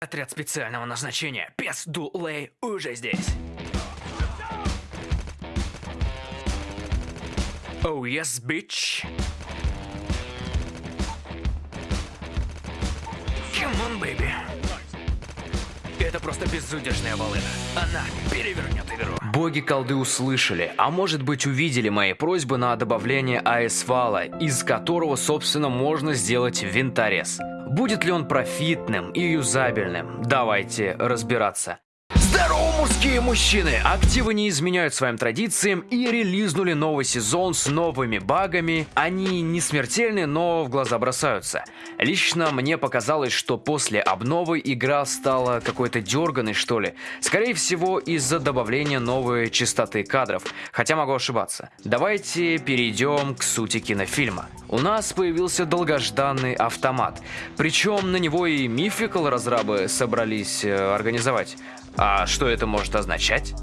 Отряд специального назначения Пес Дулей уже здесь. Oh yes, bitch. Come on, baby. Это просто безудержная волына. Она перевернет игру. Боги-колды услышали, а может быть увидели мои просьбы на добавление АС-вала, из которого, собственно, можно сделать винторез. Будет ли он профитным и юзабельным? Давайте разбираться. Мужские мужчины! Активы не изменяют своим традициям и релизнули новый сезон с новыми багами. Они не смертельны, но в глаза бросаются. Лично мне показалось, что после обновы игра стала какой-то дерганой, что ли. Скорее всего, из-за добавления новой частоты кадров. Хотя могу ошибаться. Давайте перейдем к сути кинофильма. У нас появился долгожданный автомат. Причем на него и Мификал разрабы собрались э, организовать. А что это может означать?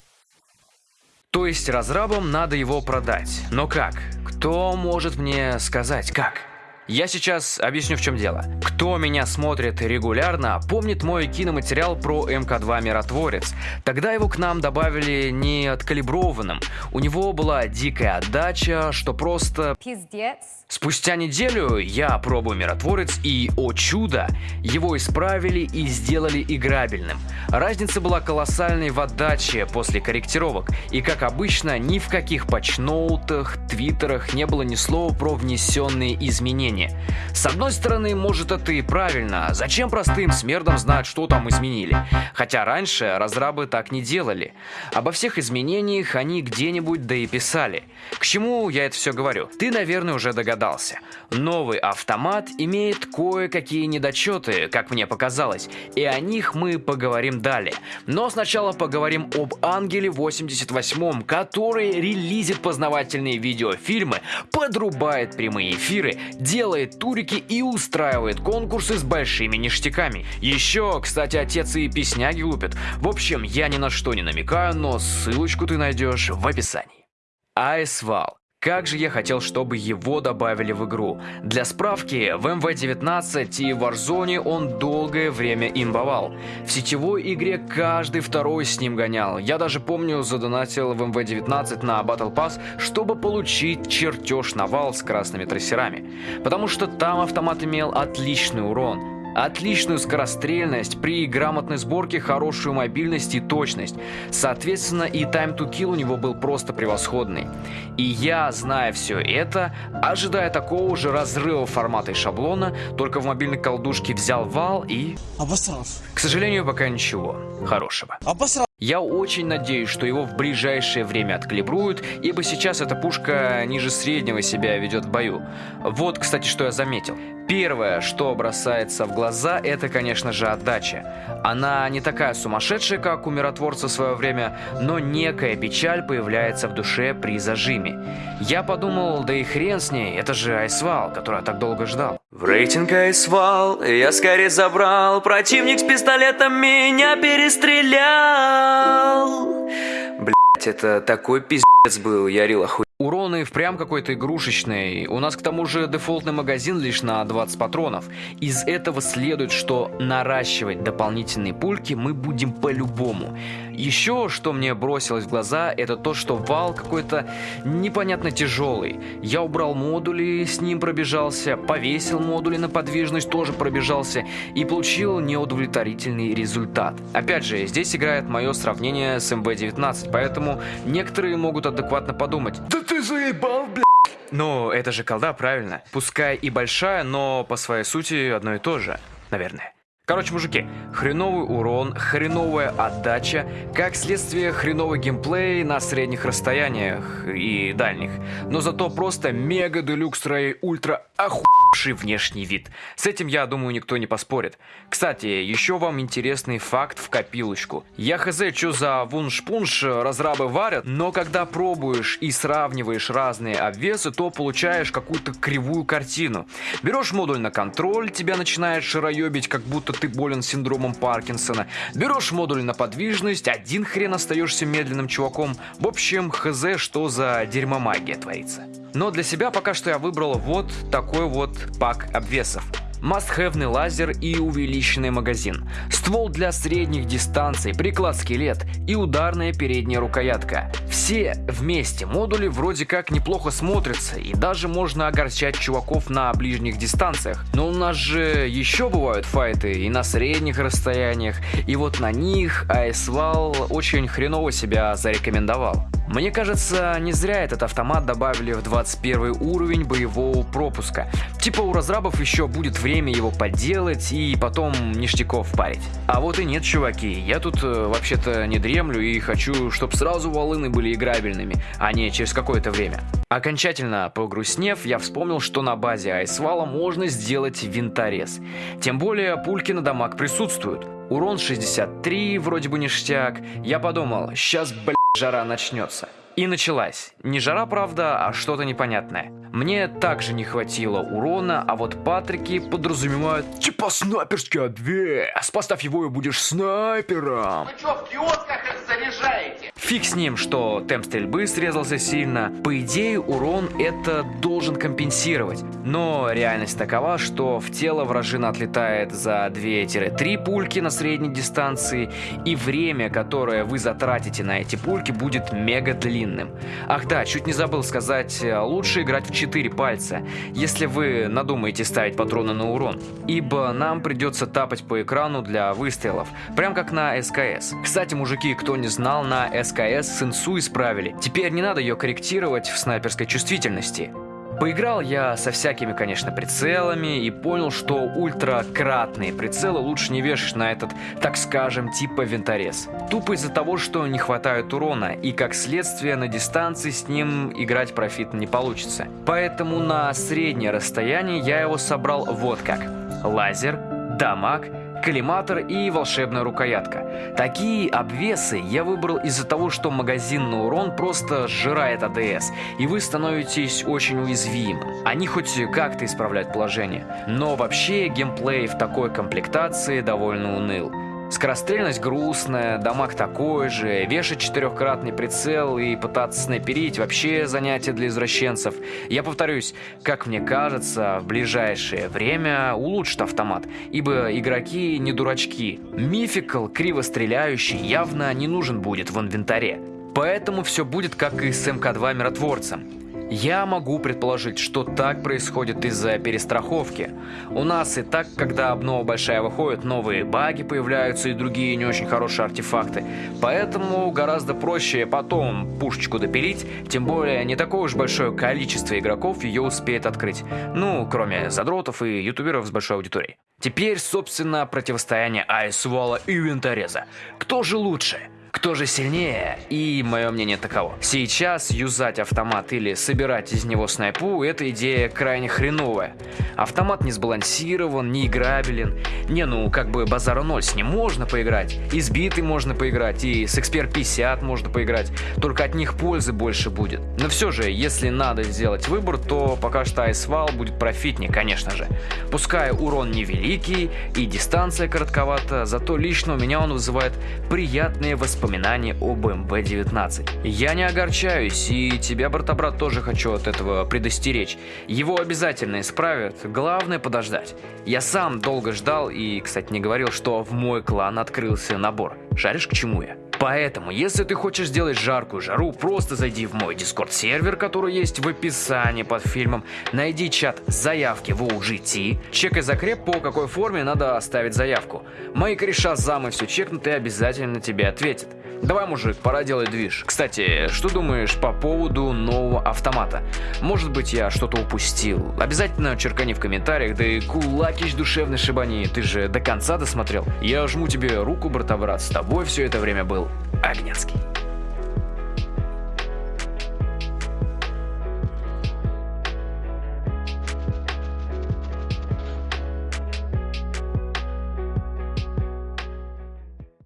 То есть разрабам надо его продать. Но как? Кто может мне сказать как? Я сейчас объясню в чем дело. Кто меня смотрит регулярно, помнит мой киноматериал про МК-2 Миротворец. Тогда его к нам добавили не откалиброванным. У него была дикая отдача, что просто... Пиздец. Спустя неделю я пробую Миротворец и, о чудо, его исправили и сделали играбельным. Разница была колоссальной в отдаче после корректировок, и как обычно, ни в каких патчноутах, твиттерах не было ни слова про внесенные изменения. С одной стороны, может это и правильно, зачем простым смердам знать, что там изменили? Хотя раньше разрабы так не делали. Обо всех изменениях они где-нибудь да и писали. К чему я это все говорю? Ты, наверное, уже догадался. Новый автомат имеет кое-какие недочеты, как мне показалось, и о них мы поговорим далее. Но сначала поговорим об Ангеле 88, который релизит познавательные видеофильмы, подрубает прямые эфиры, делает турики и устраивает конкурсы с большими ништяками. Еще, кстати, отец и песняги лупят. В общем, я ни на что не намекаю, но ссылочку ты найдешь в описании. Айсвал как же я хотел, чтобы его добавили в игру. Для справки, в МВ-19 и Warzone он долгое время имбовал. В сетевой игре каждый второй с ним гонял. Я даже помню, задонатил в МВ-19 на Battle Pass, чтобы получить чертеж навал с красными трассерами. Потому что там автомат имел отличный урон отличную скорострельность, при грамотной сборке хорошую мобильность и точность. Соответственно, и time to kill у него был просто превосходный. И я, зная все это, ожидая такого же разрыва формата и шаблона, только в мобильной колдушке взял вал и... Обосрал. К сожалению, пока ничего хорошего. Обосрал. Я очень надеюсь, что его в ближайшее время откалибруют, ибо сейчас эта пушка ниже среднего себя ведет в бою. Вот, кстати, что я заметил. Первое, что бросается в глаза, это, конечно же, отдача. Она не такая сумасшедшая, как у миротворца в свое время, но некая печаль появляется в душе при зажиме. Я подумал, да и хрен с ней, это же Айсвал, который я так долго ждал. В рейтинг Айсвал я скорее забрал, противник с пистолетом меня перестрелял. Блять, это такой пиздец был, я рил охуенно. Урон и впрямь какой-то игрушечный. У нас к тому же дефолтный магазин лишь на 20 патронов. Из этого следует, что наращивать дополнительные пульки мы будем по-любому. Еще, что мне бросилось в глаза, это то, что вал какой-то непонятно тяжелый. Я убрал модули, с ним пробежался, повесил модули на подвижность, тоже пробежался и получил неудовлетворительный результат. Опять же, здесь играет мое сравнение с МВ-19, поэтому некоторые могут адекватно подумать «Да ты заебал, бля!» Ну, это же колда, правильно? Пускай и большая, но по своей сути одно и то же, наверное. Короче, мужики, хреновый урон, хреновая отдача, как следствие хреновый геймплей на средних расстояниях и дальних. Но зато просто мега делюкс рей ультра охуевший внешний вид. С этим, я думаю, никто не поспорит. Кстати, еще вам интересный факт в копилочку. Я хз, что за вунш-пунш разрабы варят, но когда пробуешь и сравниваешь разные обвесы, то получаешь какую-то кривую картину. Берешь модуль на контроль, тебя начинает шароебить, как будто ты болен синдромом Паркинсона. Берешь модуль на подвижность, один хрен остаешься медленным чуваком. В общем, хз, что за дерьмомагия творится. Но для себя пока что я выбрал вот такой вот пак обвесов. Must-have лазер и увеличенный магазин, ствол для средних дистанций, приклад-скелет и ударная передняя рукоятка. Все вместе модули вроде как неплохо смотрятся и даже можно огорчать чуваков на ближних дистанциях. Но у нас же еще бывают файты и на средних расстояниях, и вот на них Айсвал очень хреново себя зарекомендовал. Мне кажется, не зря этот автомат добавили в 21 уровень боевого пропуска. Типа у разрабов еще будет время его подделать и потом ништяков парить. А вот и нет, чуваки, я тут э, вообще-то не дремлю и хочу, чтобы сразу волыны были играбельными, а не через какое-то время. Окончательно погрустнев, я вспомнил, что на базе Айсвала можно сделать винторез. Тем более пульки на дамаг присутствуют. Урон 63, вроде бы ништяк. Я подумал, сейчас, блядь, жара начнется. И началась. Не жара, правда, а что-то непонятное. Мне также не хватило урона, а вот патрики подразумевают типа снайперский обвес. Поставь его и будешь снайпером. Вы что, в киосках их заряжаете? Фиг с ним, что темп стрельбы срезался сильно. По идее, урон это должен компенсировать. Но реальность такова, что в тело вражина отлетает за 2-3 пульки на средней дистанции, и время, которое вы затратите на эти пульки, будет мега длинным. Ах да, чуть не забыл сказать, лучше играть в 4 пальца, если вы надумаете ставить патроны на урон. Ибо нам придется тапать по экрану для выстрелов, прям как на СКС. Кстати, мужики, кто не знал, на СКС сенсу исправили. Теперь не надо ее корректировать в снайперской чувствительности. Поиграл я со всякими, конечно, прицелами и понял, что ультракратные прицелы лучше не вешать на этот, так скажем, типа винторез. Тупо из-за того, что не хватает урона, и как следствие на дистанции с ним играть профитно не получится. Поэтому на среднее расстояние я его собрал вот как. Лазер, дамаг, коллиматор и волшебная рукоятка. Такие обвесы я выбрал из-за того, что магазинный урон просто сжирает АДС, и вы становитесь очень уязвимым. Они хоть как-то исправляют положение, но вообще геймплей в такой комплектации довольно уныл. Скорострельность грустная, дамаг такой же, вешать четырехкратный прицел и пытаться снайперить вообще занятие для извращенцев. Я повторюсь, как мне кажется, в ближайшее время улучшит автомат, ибо игроки не дурачки. Мификал, криво стреляющий, явно не нужен будет в инвентаре. Поэтому все будет как и с МК-2 миротворцем. Я могу предположить, что так происходит из-за перестраховки. У нас и так, когда обнова большая выходит, новые баги появляются и другие не очень хорошие артефакты. Поэтому гораздо проще потом пушечку допилить, тем более не такое уж большое количество игроков ее успеет открыть. Ну, кроме задротов и ютуберов с большой аудиторией. Теперь, собственно, противостояние Айсвала и Винтореза. Кто же лучше? Кто же сильнее? И мое мнение таково. Сейчас юзать автомат или собирать из него снайпу – это идея крайне хреновая. Автомат не сбалансирован, не играбелен. Не, ну как бы базара ноль, с ним можно поиграть. Избитый можно поиграть, и с Expert 50 можно поиграть. Только от них пользы больше будет. Но все же, если надо сделать выбор, то пока что Айсвал будет профитнее, конечно же. Пускай урон невеликий и дистанция коротковата, зато лично у меня он вызывает приятные воспоминания воспоминания об МВ-19. Я не огорчаюсь, и тебя, брата-брат, тоже хочу от этого предостеречь. Его обязательно исправят, главное подождать. Я сам долго ждал и, кстати, не говорил, что в мой клан открылся набор. Шаришь, к чему я? Поэтому, если ты хочешь сделать жаркую жару, просто зайди в мой дискорд сервер, который есть в описании под фильмом, найди чат заявки в OGT, чекай закреп, по какой форме надо оставить заявку. Мои кореша замы все чекнут и обязательно тебе ответят. Давай, мужик, пора делать движ. Кстати, что думаешь по поводу нового автомата? Может быть, я что-то упустил? Обязательно черкани в комментариях, да и кулакич душевный шибани, ты же до конца досмотрел. Я жму тебе руку, брата-брат, с тобой все это время был Огненский.